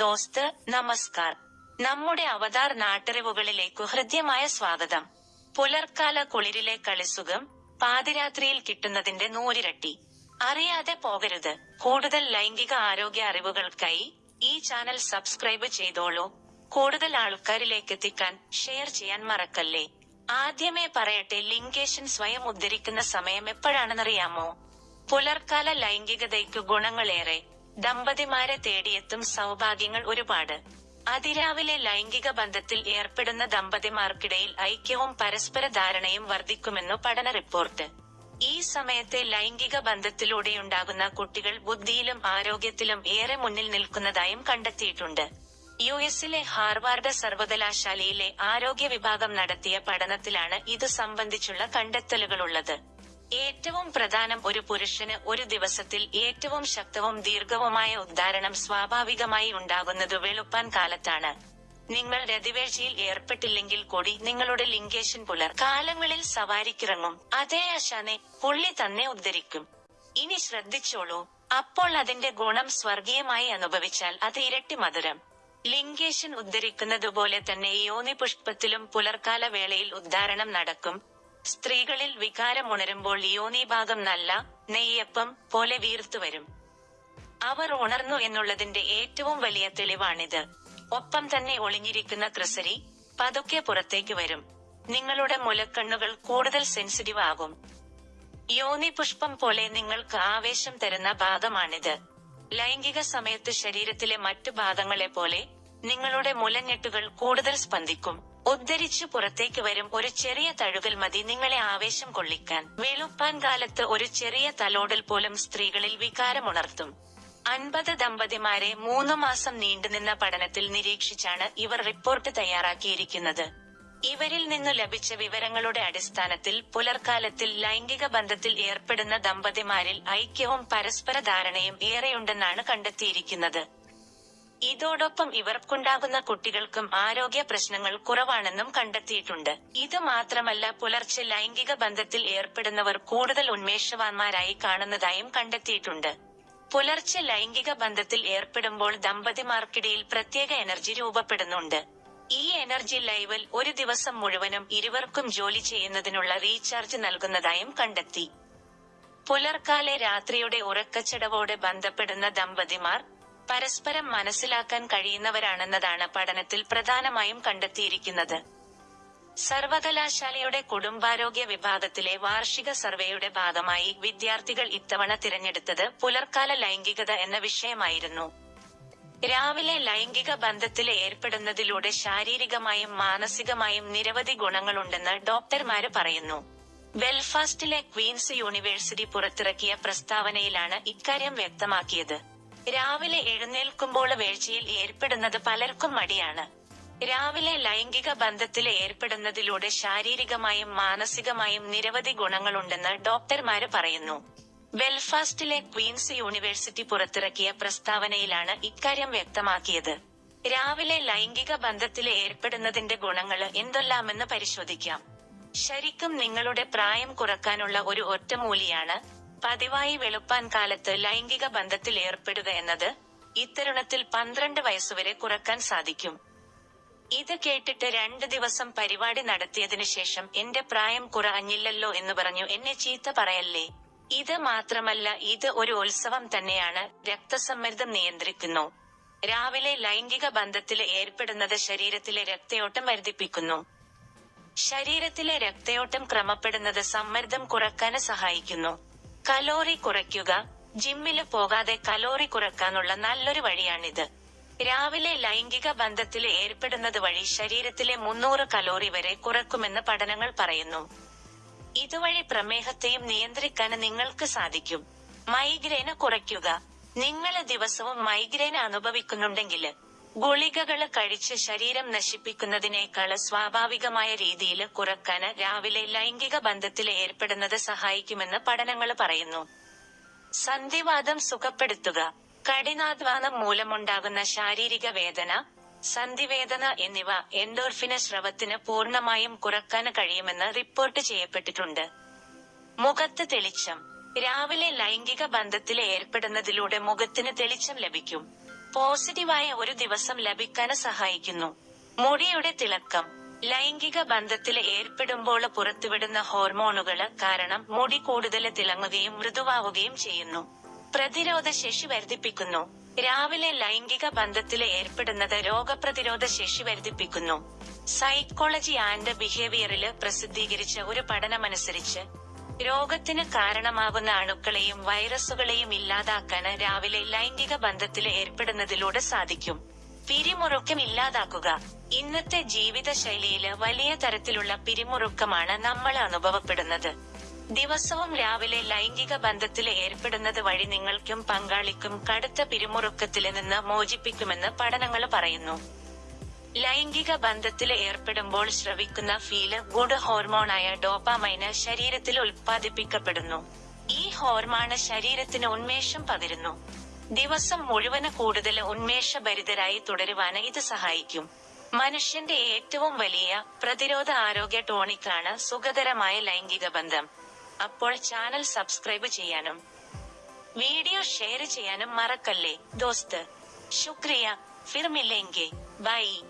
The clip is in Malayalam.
ദോസ്ത് നമസ്കാർ. നമ്മുടെ അവതാർ നാട്ടറിവുകളിലേക്കു ഹൃദ്യമായ സ്വാഗതം. പുലർക്കാല കുളിരിലെ കളിസുഖം പാതിരാത്രിയിൽ കിട്ടുന്നതിന്റെ നൂരിരട്ടി അറിയാതെ പോകരുത്. കൂടുതൽ ലൈംഗിക ആരോഗ്യ അറിവുകൾക്കായി ഈ ചാനൽ സബ്സ്ക്രൈബ് ചെയ്തോളൂ. കൂടുതൽ ആൾക്കാരിലേക്ക് എത്തിക്കാൻ ഷെയർ ചെയ്യാൻ മറക്കല്ലേ? ആദ്യമേ പറയട്ടെ ലിംഗേഷൻ സ്വയം ഉദ്ധരിക്കുന്ന സമയം എപ്പോഴാണെന്നറിയാമോ? പുലർക്കാല ലൈംഗികതയ്ക്കു ഗുണങ്ങളേറെ. ദമ്പതിമാരെ തേടിയെത്തും സൗഭാഗ്യങ്ങൾ ഒരുപാട്. അതിരാവിലെ ലൈംഗിക ബന്ധത്തിൽ ഏർപ്പെടുന്ന ദമ്പതിമാർക്കിടയിൽ ഐക്യവും പരസ്പര ധാരണയും വർദ്ധിക്കുമെന്നു പഠന റിപ്പോർട്ട്. ഈ സമയത്തെ ലൈംഗിക ബന്ധത്തിലൂടെയുണ്ടാകുന്ന കുട്ടികൾ ബുദ്ധിയിലും ആരോഗ്യത്തിലും ഏറെ മുന്നിൽ നിൽക്കുന്നതായും കണ്ടെത്തിയിട്ടുണ്ട്. യു എസിലെ ഹാർവാർഡ് സർവകലാശാലയിലെ ആരോഗ്യ വിഭാഗം നടത്തിയ പഠനത്തിലാണ് ഇതു സംബന്ധിച്ചുള്ള കണ്ടെത്തലുകളുള്ളത്. ഏറ്റവും പ്രധാനം ഒരു പുരുഷന് ഒരു ദിവസത്തിൽ ഏറ്റവും ശക്തവും ദീർഘവുമായ ഉദ്ധാരണം സ്വാഭാവികമായി ഉണ്ടാകുന്നത് വെളുപ്പാൻ കാലത്താണ്. നിങ്ങൾ രതിവേഴ്ചയിൽ ഏർപ്പെട്ടില്ലെങ്കിൽ കൂടി നിങ്ങളുടെ ലിംഗേഷൻ പുലർ കാലങ്ങളിൽ സവാരിക്കിറങ്ങും. അതേ അശാനെ പുള്ളി തന്നെ ഉദ്ധരിക്കും. ഇനി ശ്രദ്ധിച്ചോളൂ. അപ്പോൾ അതിന്റെ ഗുണം സ്വർഗീയമായി അനുഭവിച്ചാൽ അത് ഇരട്ടി മധുരം. ലിംഗേഷൻ ഉദ്ധരിക്കുന്നതുപോലെ തന്നെ യോനി പുഷ്പത്തിലും പുലർക്കാല വേളയിൽ ഉദ്ധാരണം നടക്കും. സ്ത്രീകളിൽ വികാരം ഉണരുമ്പോൾ യോനി ഭാഗം നല്ല നെയ്യപ്പം പോലെ വീർത്തുവരും അവർ ഉണർന്നു എന്നുള്ളതിന്റെ ഏറ്റവും വലിയ തെളിവാണിത്. ഒപ്പം തന്നെ ഒളിഞ്ഞിരിക്കുന്ന ക്രിസരി പതുക്കെ പുറത്തേക്ക് വരും. നിങ്ങളുടെ മുലക്കണ്ണുകൾ കൂടുതൽ സെൻസിറ്റീവ് ആകും. യോനി പുഷ്പം പോലെ നിങ്ങൾക്ക് ആവേശം തരുന്ന ഭാഗമാണിത്. ലൈംഗിക സമയത്ത് ശരീരത്തിലെ മറ്റു ഭാഗങ്ങളെ പോലെ നിങ്ങളുടെ മുലഞ്ഞെട്ടുകൾ കൂടുതൽ സ്പന്ദിക്കും. ഉദ്ധരിച്ചു പുറത്തേക്ക് വരും ഒരു ചെറിയ തഴുകൽ മതി നിങ്ങളെ ആവേശം കൊള്ളിക്കാൻ. വെളുപ്പാൻ കാലത്ത് ഒരു ചെറിയ തലോടൽ പോലും സ്ത്രീകളിൽ വികാരമുണർത്തും. അൻപത് ദമ്പതിമാരെ മൂന്നു മാസം നീണ്ടുനിന്ന പഠനത്തിൽ നിരീക്ഷിച്ചാണ് ഇവർ റിപ്പോർട്ട് തയ്യാറാക്കിയിരിക്കുന്നത്. ഇവരിൽ നിന്നു ലഭിച്ച വിവരങ്ങളുടെ അടിസ്ഥാനത്തിൽ പുലർക്കാലത്തിൽ ലൈംഗിക ബന്ധത്തിൽ ഏർപ്പെടുന്ന ദമ്പതിമാരിൽ ഐക്യവും പരസ്പര ധാരണയും ഏറെയുണ്ടെന്നാണ് കണ്ടെത്തിയിരിക്കുന്നത്. ഇതോടൊപ്പം ഇവർക്കുണ്ടാകുന്ന കുട്ടികൾക്കും ആരോഗ്യ പ്രശ്നങ്ങൾ കുറവാണെന്നും കണ്ടെത്തിയിട്ടുണ്ട്. ഇത് മാത്രമല്ല പുലർച്ചെ ലൈംഗിക ബന്ധത്തിൽ ഏർപ്പെടുന്നവർ കൂടുതൽ ഉന്മേഷവാന്മാരായി കാണുന്നതായും കണ്ടെത്തിയിട്ടുണ്ട്. പുലർച്ചെ ലൈംഗിക ബന്ധത്തിൽ ഏർപ്പെടുമ്പോൾ ദമ്പതിമാർക്കിടയിൽ പ്രത്യേക എനർജി രൂപപ്പെടുന്നുണ്ട്. ഈ എനർജി ലൈവൽ ഒരു ദിവസം മുഴുവനും ഇരുവർക്കും ജോലി ചെയ്യുന്നതിനുള്ള റീചാർജ് നൽകുന്നതായും കണ്ടെത്തി. പുലർക്കാലെ രാത്രിയുടെ ഉറക്കച്ചടവോടെ ബന്ധപ്പെടുന്ന ദമ്പതിമാർ പരസ്പരം മനസ്സിലാക്കാൻ കഴിയുന്നവരാണെന്നതാണ് പഠനത്തിൽ പ്രധാനമായും കണ്ടെത്തിയിരിക്കുന്നത്. സർവകലാശാലയുടെ കുടുംബാരോഗ്യ വിഭാഗത്തിലെ വാർഷിക സർവേയുടെ ഭാഗമായി വിദ്യാർത്ഥികൾ ഇത്തവണ തിരഞ്ഞെടുത്തത് പുലർക്കാല ലൈംഗികത എന്ന വിഷയമായിരുന്നു. രാവിലെ ലൈംഗിക ബന്ധത്തിൽ ഏർപ്പെടുന്നതിലൂടെ ശാരീരികമായും മാനസികമായും നിരവധി ഗുണങ്ങളുണ്ടെന്ന് ഡോക്ടർമാര് പറയുന്നു. ബെൽഫാസ്റ്റിലെ ക്വീൻസ് യൂണിവേഴ്സിറ്റി പുറത്തിറക്കിയ പ്രസ്താവനയിലാണ് ഇക്കാര്യം വ്യക്തമാക്കിയത്. രാവിലെ എഴുന്നേൽക്കുമ്പോൾ വീഴ്ചയിൽ ഏർപ്പെടുന്നത് പലർക്കും മടിയാണ്. രാവിലെ ലൈംഗിക ബന്ധത്തിൽ ഏർപ്പെടുന്നതിലൂടെ ശാരീരികമായും മാനസികമായും നിരവധി ഗുണങ്ങളുണ്ടെന്ന് ഡോക്ടർമാര് പറയുന്നു. ബെൽഫാസ്റ്റിലെ ക്വീൻസ് യൂണിവേഴ്സിറ്റി പുറത്തിറക്കിയ പ്രസ്താവനയിലാണ് ഇക്കാര്യം വ്യക്തമാക്കിയത്. രാവിലെ ലൈംഗിക ബന്ധത്തിൽ ഏർപ്പെടുന്നതിന്റെ ഗുണങ്ങൾ എന്തെല്ലാമെന്ന് പരിശോധിക്കാം. ശരിക്കും നിങ്ങളുടെ പ്രായം കുറക്കാനുള്ള ഒരു ഒറ്റമൂലിയാണ് പതിവായി വെളുപ്പാൻ കാലത്ത് ലൈംഗിക ബന്ധത്തിൽ ഏർപ്പെടുക എന്നത് ഇത്തരുണത്തിൽ പന്ത്രണ്ട് വയസ്സുവരെ കുറയ്ക്കാൻ സാധിക്കും. ഇത് കേട്ടിട്ട് രണ്ട് ദിവസം പരിപാടി നടത്തിയതിനു ശേഷം എന്റെ പ്രായം കുറഞ്ഞില്ലല്ലോ എന്ന് പറഞ്ഞു എന്നെ ചീത്ത പറയല്ലേ? ഇത് മാത്രമല്ല ഇത് ഒരു ഉത്സവം തന്നെയാണ് രക്തസമ്മർദ്ദം നിയന്ത്രിക്കുന്നു. രാവിലെ ലൈംഗിക ബന്ധത്തിൽ ഏർപ്പെടുന്നത് ശരീരത്തിലെ രക്തയോട്ടം വർദ്ധിപ്പിക്കുന്നു. ശരീരത്തിലെ രക്തയോട്ടം ക്രമപ്പെടുന്നത് സമ്മർദ്ദം കുറയ്ക്കാൻ സഹായിക്കുന്നു. കലോറി കുറയ്ക്കുക. ജിമ്മിൽ പോകാതെ കലോറി കുറക്കാനുള്ള നല്ലൊരു വഴിയാണിത്. രാവിലെ ലൈംഗിക ബന്ധത്തിൽ ഏർപ്പെടുന്നത് വഴി ശരീരത്തിലെ മുന്നൂറ് കലോറി വരെ കുറക്കുമെന്ന് പഠനങ്ങൾ പറയുന്നു. ഇതുവഴി പ്രമേഹത്തെയും നിയന്ത്രിക്കാൻ നിങ്ങൾക്ക് സാധിക്കും. മൈഗ്രെയിന് കുറയ്ക്കുക. നിങ്ങൾ ദിവസവും മൈഗ്രെയിൻ അനുഭവിക്കുന്നുണ്ടെങ്കിൽ ഗുളികകൾ കഴിച്ച് ശരീരം നശിപ്പിക്കുന്നതിനേക്കാൾ സ്വാഭാവികമായ രീതിയിൽ കുറയ്ക്കാൻ രാവിലെ ലൈംഗിക ബന്ധത്തിൽ ഏർപ്പെടുന്നത് സഹായിക്കുമെന്ന് പഠനങ്ങൾ പറയുന്നു. സന്ധിവാദം സുഖപ്പെടുത്തുക കഠിനാധ്വാനം മൂലമുണ്ടാകുന്ന ശാരീരിക വേദന സന്ധിവേദന എന്നിവ എൻഡോർഫിന സ്രവത്തിന് പൂർണമായും കുറയ്ക്കാൻ കഴിയുമെന്ന് റിപ്പോർട്ട് ചെയ്യപ്പെട്ടിട്ടുണ്ട്. മുഖത്ത് തെളിച്ചം രാവിലെ ലൈംഗിക ബന്ധത്തിൽ ഏർപ്പെടുന്നതിലൂടെ മുഖത്തിന് തെളിച്ചം ലഭിക്കും. പോസിറ്റീവായ ഒരു ദിവസം ലഭിക്കാൻ സഹായിക്കുന്നു. മുടിയുടെ തിളക്കം. ലൈംഗിക ബന്ധത്തിൽ ഏർപ്പെടുമ്പോൾ പുറത്തുവിടുന്ന ഹോർമോണുകൾ കാരണം മുടി കൂടുതൽ തിളങ്ങുകയും മൃദുവാവുകയും ചെയ്യുന്നു. പ്രതിരോധ ശേഷി വർദ്ധിപ്പിക്കുന്നു. രാവിലെ ലൈംഗിക ബന്ധത്തിൽ ഏർപ്പെടുന്നത് രോഗപ്രതിരോധ ശേഷി വർദ്ധിപ്പിക്കുന്നു. സൈക്കോളജി ആൻഡ് ബിഹേവിയറിൽ പ്രസിദ്ധീകരിച്ച ഒരു പഠനമനുസരിച്ച് രോഗത്തിന് കാരണമാകുന്ന അണുക്കളെയും വൈറസുകളെയും ഇല്ലാതാക്കാൻ രാവിലെ ലൈംഗിക ബന്ധത്തിൽ ഏർപ്പെടുന്നതിലൂടെ സാധിക്കും. പിരിമുറുക്കം ഇല്ലാതാക്കുക. ഇന്നത്തെ ജീവിതശൈലിയിൽ വലിയ തരത്തിലുള്ള പിരിമുറുക്കമാണ് നമ്മൾ അനുഭവപ്പെടുന്നത്. ദിവസവും രാവിലെ ലൈംഗിക ബന്ധത്തിൽ ഏർപ്പെടുന്നത് വഴി നിങ്ങൾക്കും പങ്കാളിക്കും കടുത്ത പിരിമുറുക്കത്തിൽ നിന്ന് മോചിപ്പിക്കുമെന്ന് പഠനങ്ങൾ പറയുന്നു. ലൈംഗിക ബന്ധത്തിൽ ഏർപ്പെടുമ്പോൾ ശ്രവിക്കുന്ന ഫീൽ ഗുഡ് ഹോർമോണായ ഡോപ്പാമൈന് ശരീരത്തിൽ ഉൽപ്പാദിപ്പിക്കപ്പെടുന്നു. ഈ ഹോർമോണ് ശരീരത്തിന് ഉന്മേഷം പകരുന്നു. ദിവസം മുഴുവൻ കൂടുതൽ ഉന്മേഷഭരിതരായി തുടരുവാന് ഇത് സഹായിക്കും. മനുഷ്യന്റെ ഏറ്റവും വലിയ പ്രതിരോധ ആരോഗ്യ ടോണിക്കാണ് സുഖകരമായ ലൈംഗിക ബന്ധം. അപ്പോൾ ചാനൽ സബ്സ്ക്രൈബ് ചെയ്യാനും വീഡിയോ ഷെയർ ചെയ്യാനും മറക്കല്ലേ. ദോസ്ത് ശുക്രിയ. ഫിർമില്ലെങ്കിൽ. ബൈ.